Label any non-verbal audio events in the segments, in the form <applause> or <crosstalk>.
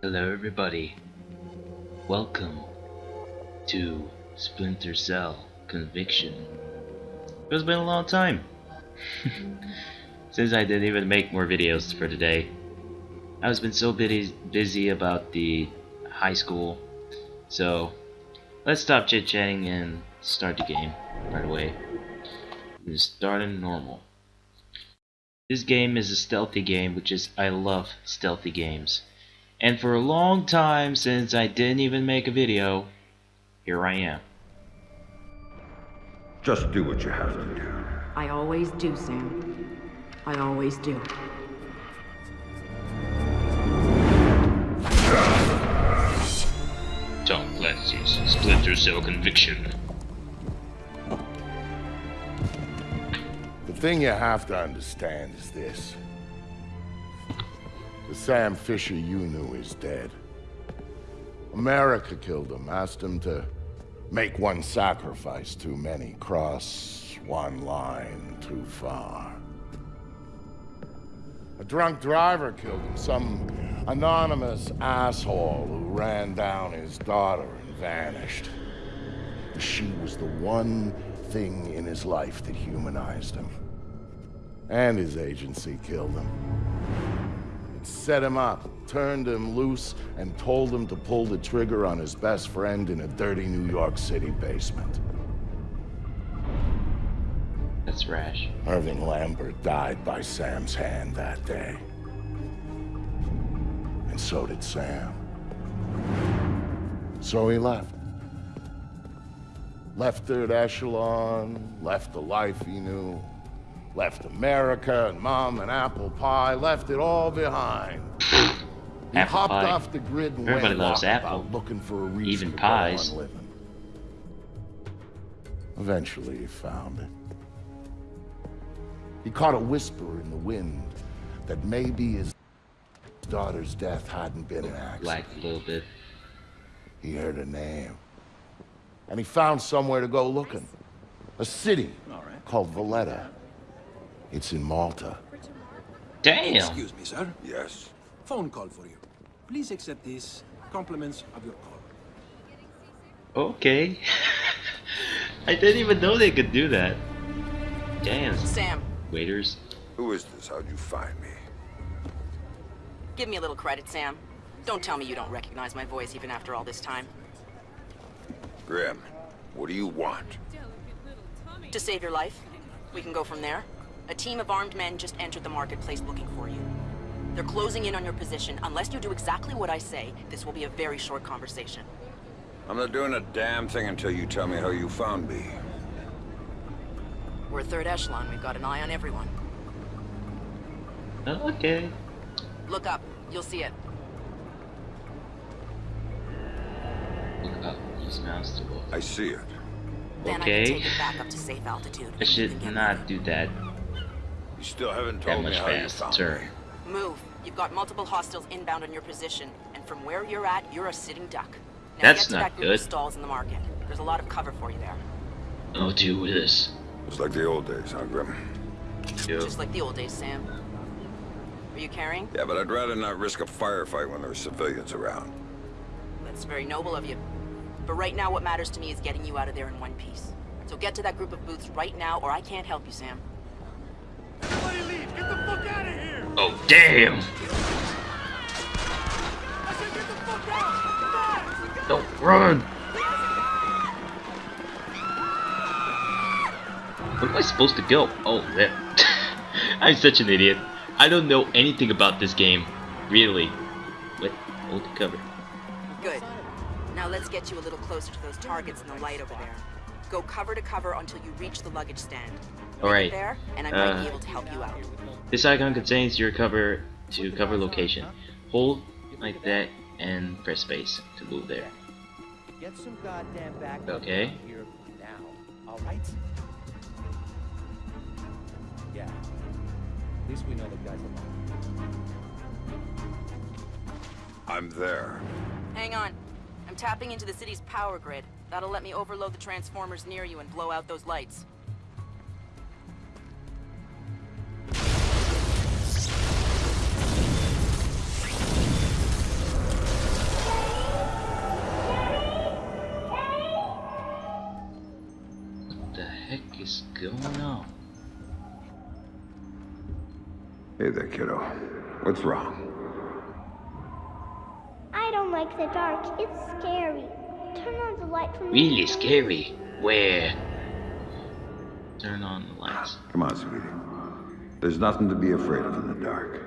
Hello everybody. Welcome to Splinter Cell Conviction. It's been a long time <laughs> since I didn't even make more videos for today. I've been so busy, busy about the high school, so let's stop chit-chatting and start the game right away. Start in normal. This game is a stealthy game, which is I love stealthy games. And for a long time since I didn't even make a video, here I am. Just do what you have to do. I always do, Sam. I always do. Tom Clancy's Splinter Cell Conviction. The thing you have to understand is this. The Sam Fisher you knew is dead. America killed him, asked him to make one sacrifice too many, cross one line too far. A drunk driver killed him, some anonymous asshole who ran down his daughter and vanished. She was the one thing in his life that humanized him. And his agency killed him. It set him up, turned him loose, and told him to pull the trigger on his best friend in a dirty New York City basement. That's rash. Irving Lambert died by Sam's hand that day. And so did Sam. So he left. Left Third Echelon, left the life he knew, left America and mom and apple pie, left it all behind. He Apple hopped pie. off the grid and Everybody went loves walkabout apple. looking for a reason Even to go pies. on living. Eventually he found it. He caught a whisper in the wind that maybe his daughter's death hadn't been an accident. Black a little bit. He heard a name. And he found somewhere to go looking. A city called Valletta. It's in Malta. Damn! Excuse me, sir. Yes. Phone call for you. Please accept these compliments of your call. Okay. <laughs> I didn't even know they could do that. Damn. Sam, Waiters. Who is this? How'd you find me? give me a little credit, Sam. Don't tell me you don't recognize my voice even after all this time. Grim, what do you want? To save your life, we can go from there. A team of armed men just entered the marketplace looking for you. They're closing in on your position. Unless you do exactly what I say, this will be a very short conversation. I'm not doing a damn thing until you tell me how you found me. We're third echelon. We've got an eye on everyone. Okay. Look up. You'll see it. Look up. Use mouse to look. I see it. Then I Okay. can take it back up to safe altitude. I should not do that You still haven't that told me much how you found faster. me. Move. You've got multiple hostiles inbound on your position, and from where you're at, you're a sitting duck. Now That's get to not that group good. of stalls in the market. There's a lot of cover for you there. Oh, do this. It's like the old days, huh, Grim? Yo. Just like the old days, Sam. Are you carrying? Yeah, but I'd rather not risk a firefight when there's civilians around. That's very noble of you. But right now, what matters to me is getting you out of there in one piece. So get to that group of booths right now, or I can't help you, Sam. Oh, damn! Don't run! Where am I supposed to go? Oh, there. <laughs> I'm such an idiot. I don't know anything about this game. Really. What? Hold the cover. Good. Now let's get you a little closer to those targets in the light over there. Go cover to cover until you reach the luggage stand. Make Alright. There, and I might Uh, be able to help you out. This icon contains your cover to cover location. Hold like that and press space to move there. Get some goddamn back Okay. here now. All right? Yeah. At least we know the guy's alive. I'm there. Hang on. I'm tapping into the city's power grid. That'll let me overload the transformers near you and blow out those lights. What the heck is going on? Hey there, kiddo. What's wrong? I don't like the dark. It's scary. Turn on the light for me. Really scary. Where? Turn on the lights. Come on, sweetie. There's nothing to be afraid of in the dark.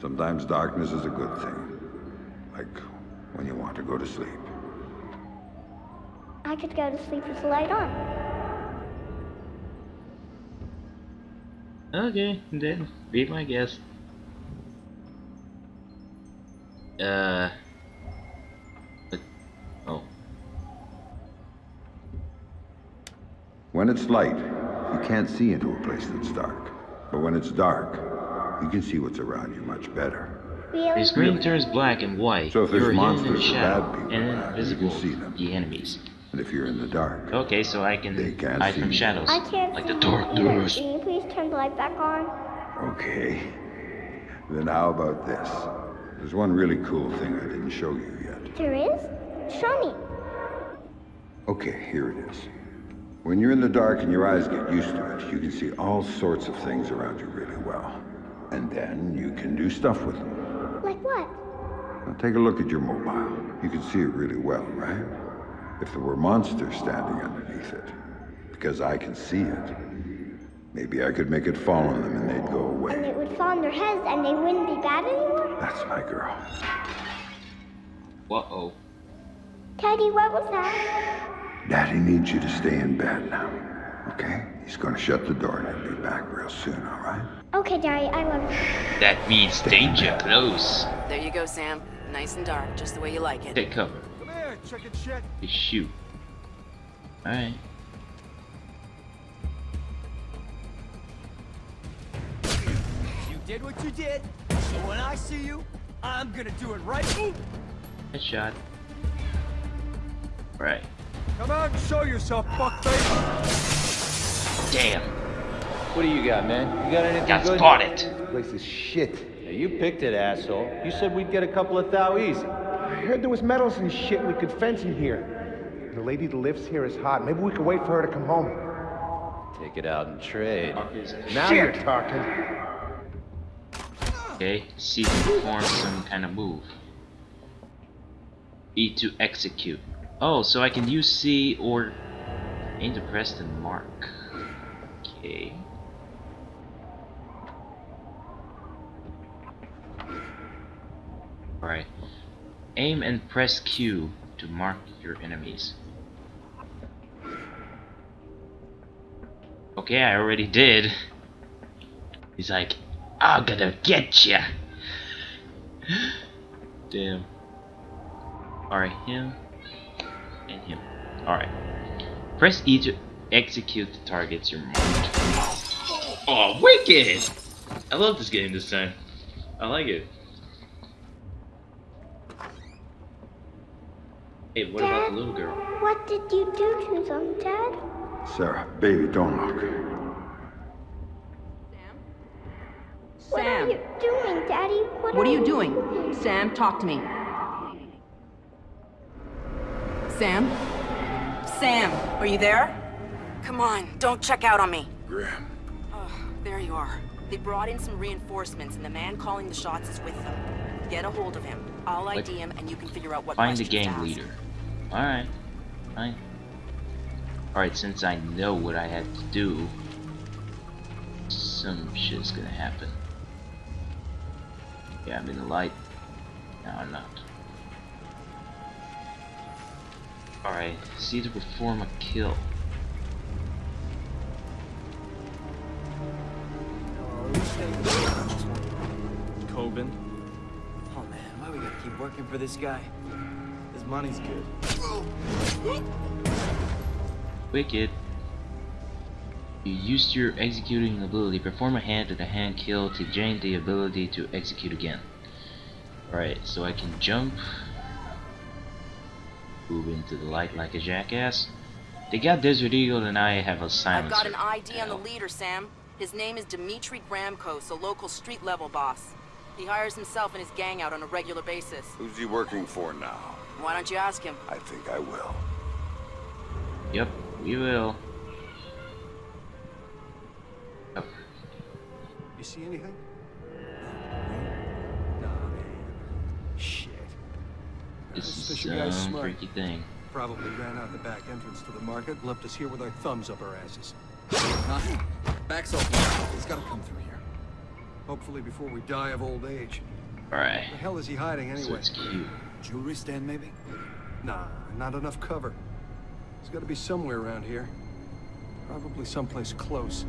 Sometimes darkness is a good thing. Like when you want to go to sleep. I could go to sleep with the light on. Okay, then be my guest. Uh. When it's light, you can't see into a place that's dark. But when it's dark, you can see what's around you much better. Really? the screen turns black and white. So if there's You're hidden in monsters or bad people and around, you invisible can see them. to the enemies. And if you're in the dark, Okay, so I can They can't hide see from you. shadows, I can't like see the dark doors. Can you please turn the light back on? okay. Then how about this? There's one really cool thing I didn't show you yet. There is? Show me. Okay, here it is. When you're in the dark and your eyes get used to it, you can see all sorts of things around you really well. And then you can do stuff with them. Like what? Now take a look at your mobile. You can see it really well, right? If there were monsters standing underneath it, because I can see it, maybe I could make it fall on them and they'd go away. And it would fall on their heads and they wouldn't be bad anymore? That's my girl. Uh oh. Daddy, what was that? Daddy needs you to stay in bed now, okay? He's gonna shut the door and he'll be back real soon, all right? Okay, Daddy, I love you. That means danger close. There you go, Sam. Nice and dark, just the way you like it. Take cover. Come here, chicken shit. You shoot. Alright. You did what you did, so when I see you, I'm gonna do it right. Ooh. Headshot. Right. Come out and show yourself, fuckface. Damn. What do you got, man? You got anything Got good? spotted. This place is shit. Yeah, you picked it, asshole. You said we'd get a couple of thou easy. I heard there was metals and shit we could fence in here. The lady that lives here is hot. Maybe we could wait for her to come home. Take it out and trade. Now you're talking. Okay, C to perform some kind of move. E to execute. Oh, so I can use C or aim to press the mark. Okay. Alright. Aim and press Q to mark your enemies. Okay, I already did. He's like, I'm gonna get ya. <gasps> Damn. Alright, him and him. Alright. Press E to execute the targets you're marked. Oh, wicked! I love this game this time. I like it. Hey, what about the little girl? What did you do to them, Dad? Sarah, baby, don't look. Sam? What are you doing, Daddy? What, What are you doing? Sam, talk to me. Sam? Sam, are you there? Come on, don't check out on me. Grim. Oh, there you are. They brought in some reinforcements, and the man calling the shots is with them. Get a hold of him. I'll Like, ID him, and you can figure out what Find the questions to gang leader. Alright. Fine. Alright, since I know what I had to do, some shit's gonna happen. Yeah, I'm in the light. No, I'm not. Alright, see to perform a kill. Kobin. Oh man, why we gotta keep working for this guy? His money's good. Wicked. You used your executing ability. Perform a hand-to-hand kill to gain the ability to execute again. Alright, so I can jump move into the light like a jackass. They got Desert Eagle and I have a silencer. I've got an ID on the leader, Sam. His name is Dimitri Gramkos, a local street-level boss. He hires himself and his gang out on a regular basis. Who's he working for now? Why don't you ask him? I think I will. Yep, we will. Yep. You see anything? No. no. Shit. This This is Fisher some smart. freaky thing. Probably ran out the back entrance to the market, left us here with our thumbs up our asses. Nothing. Back's open. He's gotta come through here. Hopefully before we die of old age. Alright. The hell is he hiding So anyway? it's cute. Jewelry stand, maybe? Nah, not enough cover. He's got to be somewhere around here. Probably someplace close.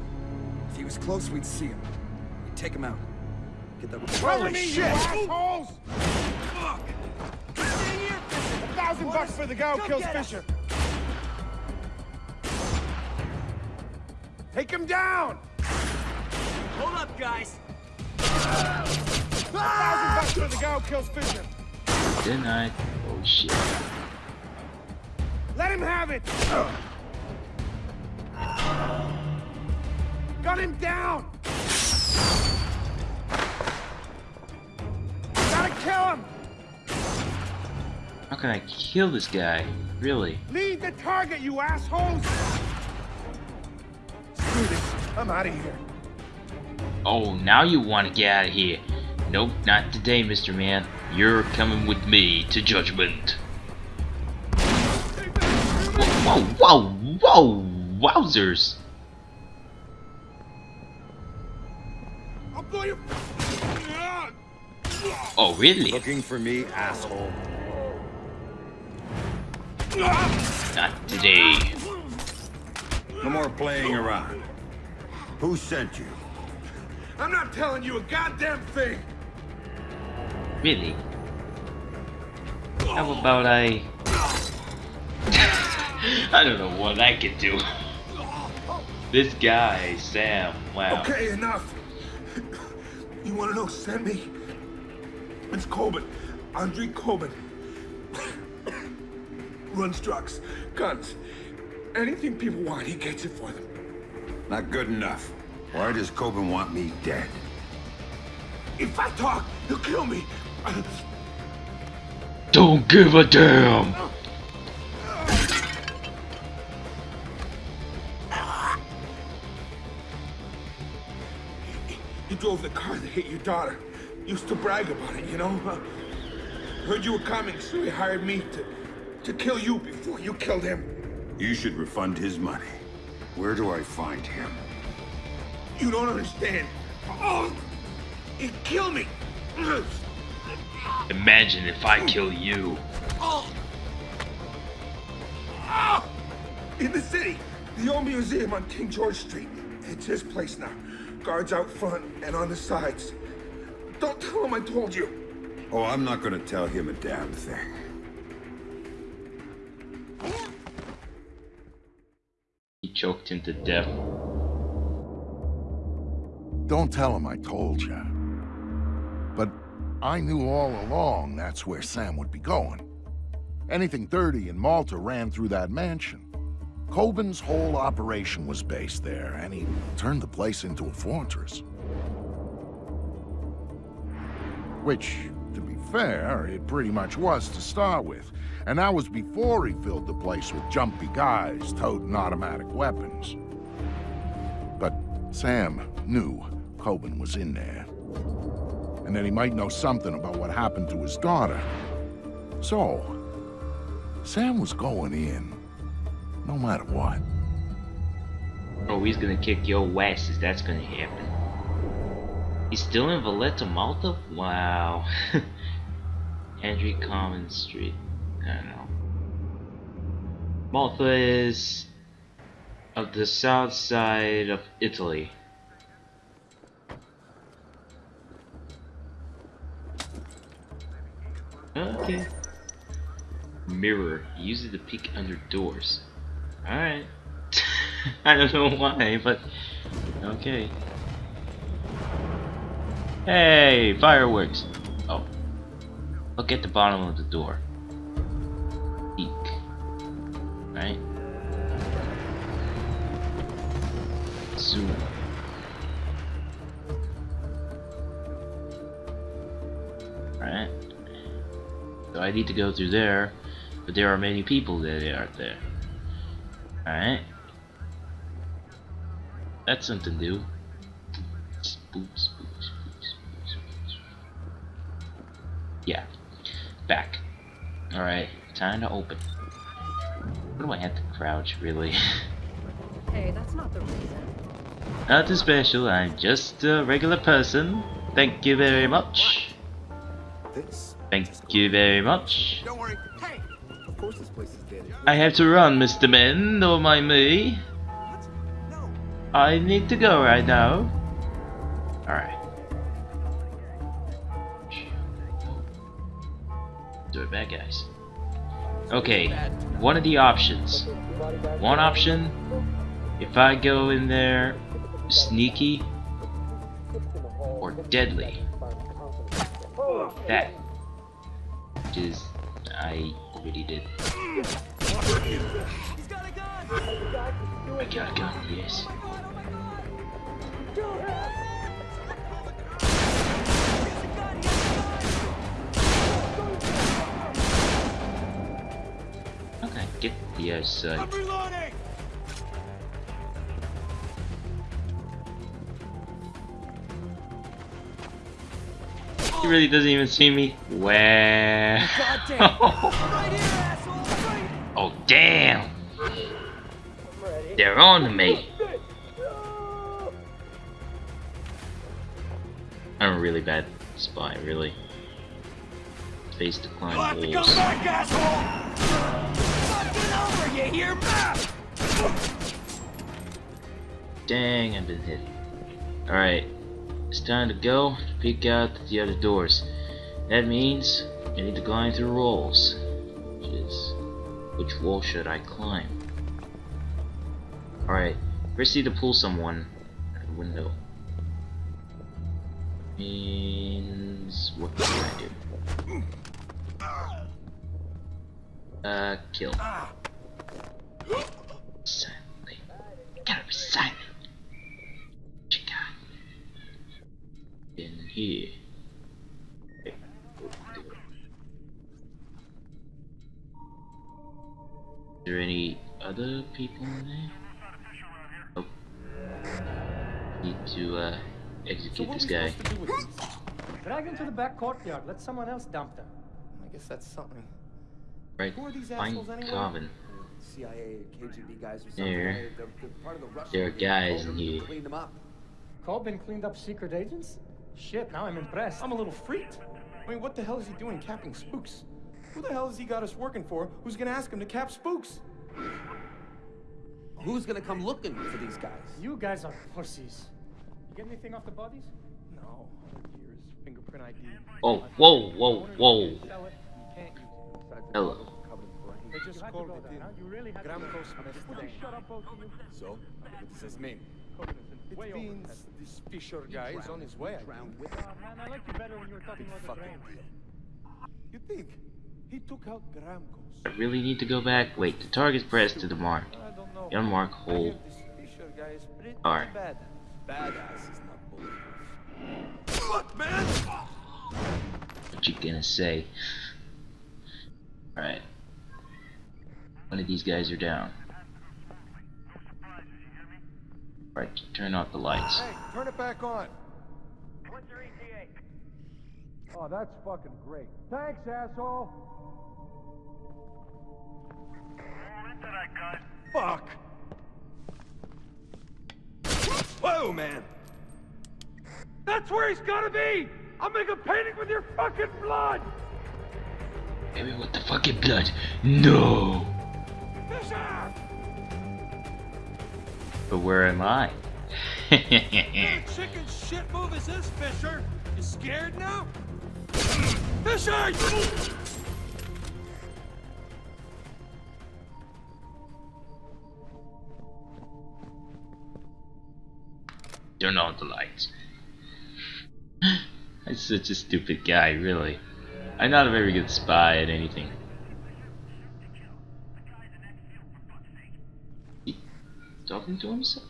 If he was close, we'd see him. We'd take him out. Get that... Holy shit! assholes! A thousand bucks for the guy who kills Fisher. Take him down! Hold up, guys. A thousand bucks for the guy who kills Fisher. Didn't I? Oh shit. Let him have it! Got him down! How can I kill this guy? Really? Lead the target, you assholes! Screw this. I'm out of here. Oh, now you want to get out of here. Nope, not today, Mr. Man. You're coming with me to judgment. Whoa, whoa, whoa, wowzers. I'll blow you. Oh, really? Looking for me, asshole. Not today. No more playing around. Who sent you? I'm not telling you a goddamn thing. Really? How about I... <laughs> I don't know what I could do. This guy, Sam, wow. Okay, enough. You want to know who sent me? It's Kobin. Andre Kobin. Runs trucks, guns. Anything people want, he gets it for them. Not good enough. Why does Kobin want me dead? If I talk, he'll kill me. Don't give a damn! He drove the car that hit your daughter. Used to brag about it, you know? Uh, <laughs> heard you were coming, so he hired me to, to kill you before you killed him. You should refund his money. Where do I find him? You don't understand. Oh, he killed kill me. Imagine if I kill you. Ah! In the city, the old museum on King George Street. It's his place now. Guards out front and on the sides. Don't tell him I told you. Oh, I'm not gonna tell him a damn thing. Choked him to death. Don't tell him I told you. But I knew all along that's where Sam would be going. Anything dirty in Malta ran through that mansion. Kobin's whole operation was based there, and he turned the place into a fortress. Which, fair, it pretty much was to start with. And that was before he filled the place with jumpy guys toting automatic weapons. But Sam knew Kobin was in there. And that he might know something about what happened to his daughter. So, Sam was going in, no matter what. Oh, he's gonna kick your ass if that's gonna happen. He's still in Valletta, Malta? Wow. <laughs> Andrew Common Street. I don't know. Malta is of the south side of Italy. Okay. Mirror. Use it to peek under doors. Alright. <laughs> I don't know why, but okay. Hey, fireworks. Oh. Look at the bottom of the door. Peek. Right? Zoom. Alright. So I need to go through there, but there are many people that aren't there. Alright. That's something new. Spook, Alright, time to open. What do I have to crouch, really? <laughs> Hey, that's not the reason. Nothing special, I'm just a regular person. Thank you very much. This? Thank you very much. Don't worry. Hey! Of course this place is dead. I have to run, Mr. Men, don't mind me. What? No. I need to go right now. Okay, one of the options. One option, if I go in there sneaky or deadly. That is, I already did. I got a gun, yes. Okay, get the other side. He really doesn't even see me. Where? <laughs> oh damn! They're on me. I'm a really bad spy, really. Face to walls. Dang, I've been hit. Alright, it's time to go to peek out the other doors. That means I need to climb through walls. Which is, which wall should I climb? Alright, first need to pull someone out the window. Means, what can I do? Uh, kill. Silently. Gotta be silent. Chica. In here. Okay. Is there any other people in there? Oh. Need to, uh, execute this guy. Drag him to the back courtyard. Let someone else dump them. I guess that's something. Right, Who are these find assholes anyway? Kobin. CIA, KGB guys or something. There. right? They're, they're part of the Russian There are guys in them to here. Clean them up. Kobin cleaned up secret agents? Shit, now I'm impressed. I'm a little freaked. I mean, what the hell is he doing capping spooks? Who the hell has he got us working for who's gonna ask him to cap spooks? Who's gonna come looking for these guys? You guys are pussies. You get anything off the bodies? No. Here's fingerprint ID. Oh, whoa, whoa, whoa. Sell it. You can't use it. Hello. They just You called it there, in. huh? You really had Gramkos go there. missed Would you name. shut up, both of you? So, what does this mean? Kobin is in It way means this Fisher guy is on his way. I think. Oh, man, I liked you better when you were talking Big about the fucking deal. You think? He took out Gramkos. I really need to go back. Wait, the target's pressed to the mark. I don't know. Unmark hole. hear this Fisher guy is pretty Alright. bad. Badass is not bulletproof. Look, man! What you gonna say? Alright. One of these guys are down. Right, turn off the lights. Hey, turn it back on. Oh, that's fucking great. Thanks, asshole. Fuck! Whoa, man! That's where he's gotta be! I'll make a painting with your fucking blood! Maybe with the fucking blood. No! But where am I? <laughs> chicken shit move is this, Fisher? You scared now? Fisher! Turn on the lights. <sighs> I'm such a stupid guy, really. I'm not a very good spy at anything. He talking to himself?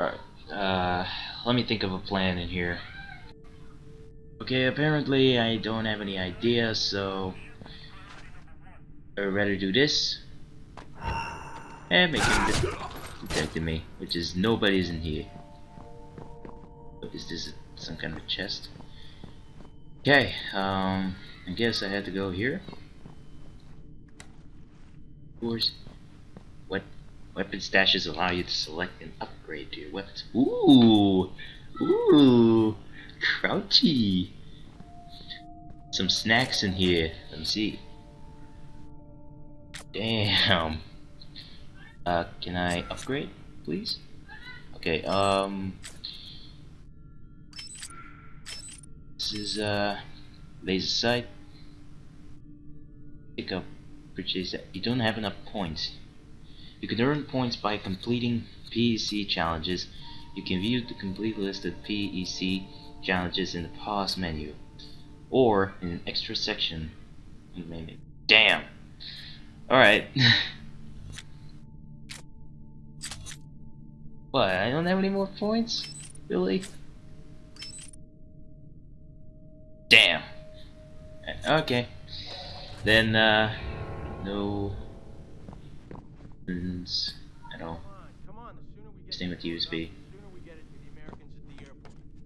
Alright, uh, let me think of a plan in here. Okay, apparently I don't have any ideas, so I'd rather do this. And make him de me, which is nobody's in here. Is this? Some kind of chest? Okay, um, I guess I had to go here. Of course, weapon stashes allow you to select and upgrade to your weapons. Ooh, ooh, crouchy. Some snacks in here. Let me see. Damn. Uh, can I upgrade, please? Okay, um... This is, uh... Laser sight. Pick up, purchase that. You don't have enough points. You can earn points by completing PEC challenges. You can view the complete list of PEC challenges in the pause menu. Or in an extra section. in the menu. Damn! Alright. <laughs> what, I don't have any more points? Really? Damn. Okay. Then, uh, no buttons at all. Same with USB.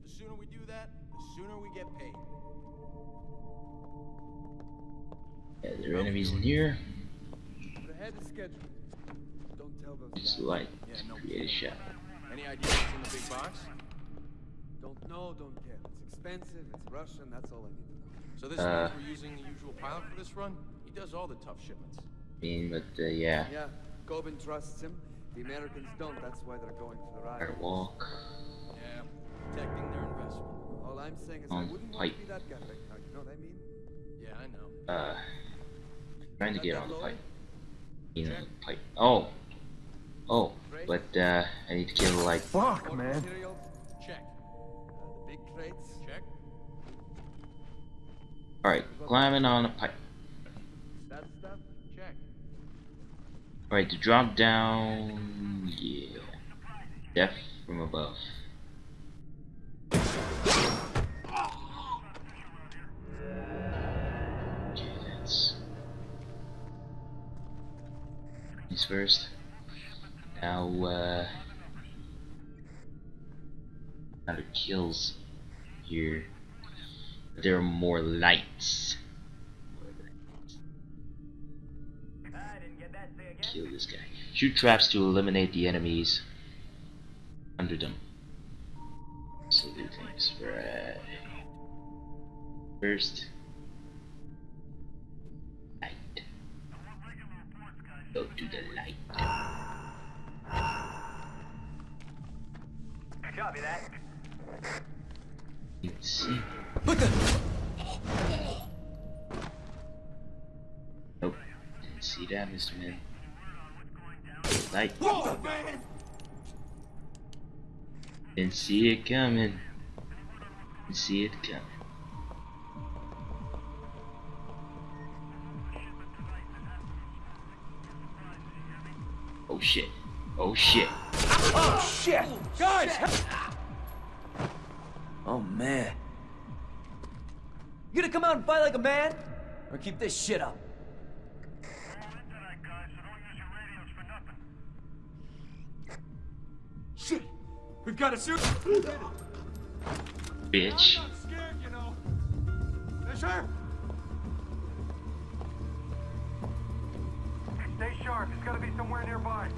The sooner we do that, the sooner we get paid. Yeah, there are enemies in here. Ahead of schedule. Don't tell those Just guys. light. Create a shot. Any idea what's in the big box? Don't know, don't care. It's expensive, it's Russian, that's all I need to know. So this Uh. means we're using the usual pilot for this run? He does all the tough shipments. I mean, but, uh, yeah. Yeah, Kobin trusts him. The Americans don't, that's why they're going for the ride. Gotta walk. Yeah, protecting their investment. All I'm saying is I On wouldn't want pipe. to be that guy right now, you know what I mean? Yeah, I know. Uh, trying to get on the pipe. You know, the pipe. Oh! Oh, but, uh, I need to kill, like, Fuck, man. Material, Check. uh, the big crates. Check. Alright, climbing on a pipe. That stuff. Check. Alright, to drop down... Yeah. Death from above. These first. Now, uh... The kills here. There are more lights. Kill this guy. Shoot traps to eliminate the enemies under them. So do things right. First, light. Go to the light. Copy that. Let's see. What the? Nope. Didn't see that, Mr. Man. Light. Didn't see it coming. Didn't see it coming. Oh shit. Oh shit. Oh shit! Guys! Oh man. You gonna come out and fight like a man? Or keep this shit up? Shit! We've got a shoot! Bitch. I'm scared, you know. Stay sharp. It's gotta be somewhere nearby.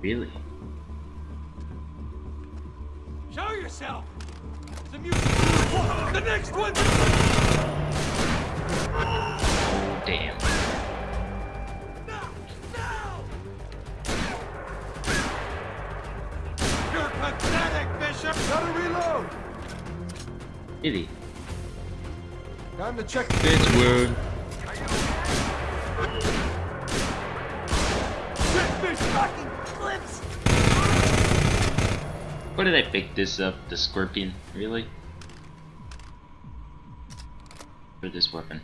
Really? Show yourself! The music. The next one! To check. Bitch word. Fish fucking flips! Where did I pick this up? The scorpion? Really? For this weapon.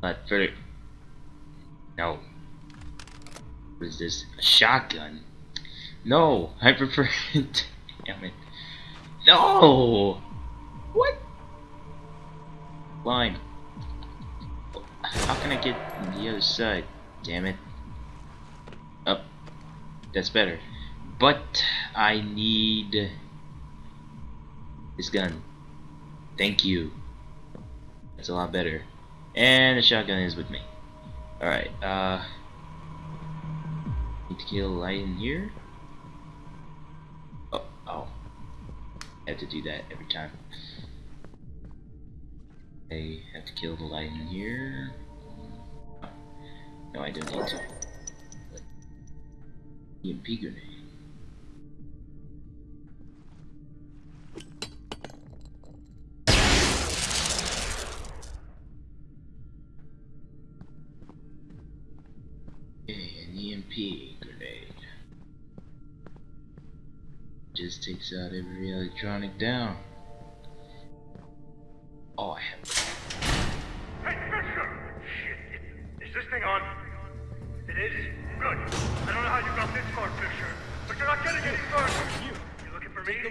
But for No. What is this? A shotgun? No! I prefer <laughs> Damn it. No! What? Line. How can I get the other side? Damn it. Up. That's better. But I need this gun. Thank you. That's a lot better. And the shotgun is with me. Alright, uh... Need to kill a light in here? Oh, oh. I have to do that every time. I have to kill the light in here. Oh. No, I don't need to. EMP grenade. Okay, an EMP grenade. Just takes out every electronic down.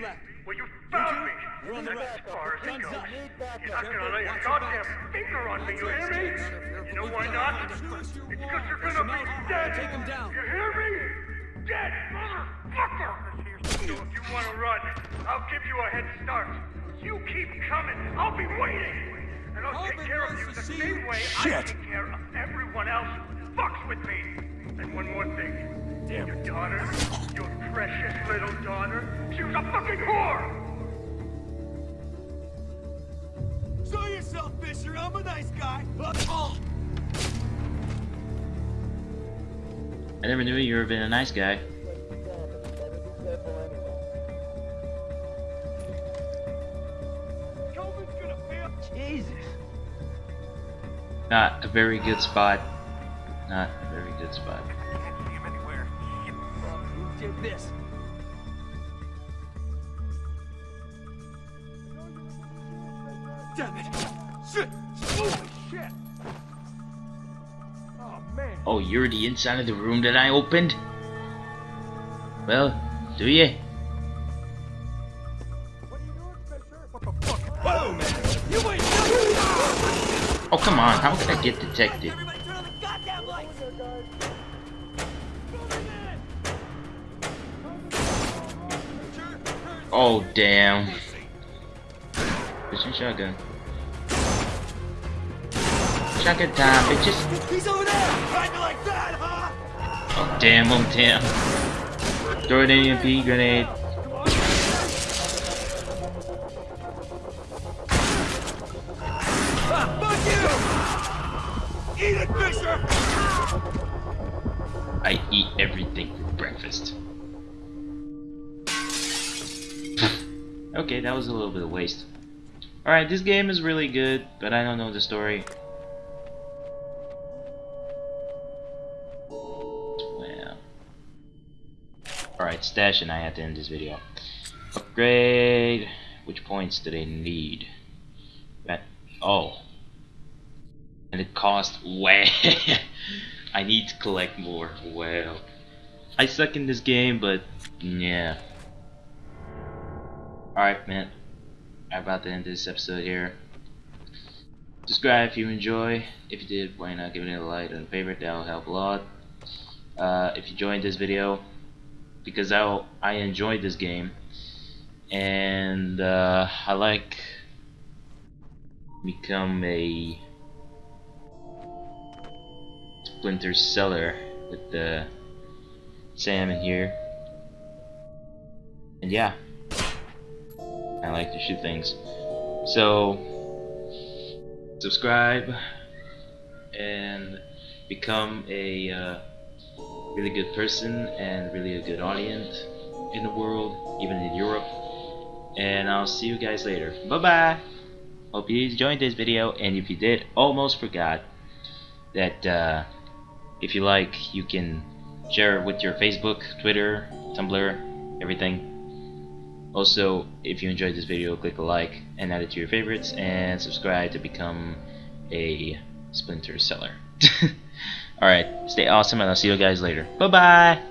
Looking for me? Well, you found me. You're on the That's as back. far as it goes. up. You're not gonna lay a goddamn finger on me, you hear me? You know why not? It's because you're gonna be dead. Take him down. You hear me? Dead, motherfucker! So if you wanna run, I'll give you a head start. You keep coming. I'll be waiting. And I'll take care of you the same way I take care of everyone else who fucks with me. And one more thing. Damn. Your daughter, your precious little daughter, she was a fucking whore! Show yourself, Fisher. I'm a nice guy. Oh. I never knew you were being a nice guy. Jesus. Not a very good spot. Not a very good spot. Who this? Damn it! Shit! Holy shit! Oh man! Oh, you're the inside of the room that I opened? Well, do you? Whoa, oh, man! You ain't Oh, come on. How could I get detected? Oh, damn. Your shotgun? Shotgun time, bitches. He's over there! Like that, huh? Oh, damn, oh, damn. Throw an EMP grenade. Ah, fuck you! Eat it, Fisher! I eat everything for breakfast. Okay, that was a little bit of waste. Alright, this game is really good, but I don't know the story. Well. Alright, Stash and I have to end this video. Upgrade. Which points do they need? That. Oh. And it costs way. <laughs> I need to collect more. Well. I suck in this game, but yeah. Alright, man. I'm about to end this episode here. Subscribe if you enjoy. If you did, why not give it a like and a favorite? That'll help a lot. Uh, if you joined this video, because I I enjoyed this game, and uh, I like become a Splinter Seller with the Sam in here, and yeah. I like to shoot things. So, subscribe and become a uh, really good person and really a good audience in the world, even in Europe. And I'll see you guys later. Bye bye. Hope you enjoyed this video, and if you did, almost forgot that uh, if you like, you can share it with your Facebook, Twitter, Tumblr, everything. Also, if you enjoyed this video, click a like and add it to your favorites, and subscribe to become a Splinter Seller. <laughs> Alright, stay awesome, and I'll see you guys later. Bye bye!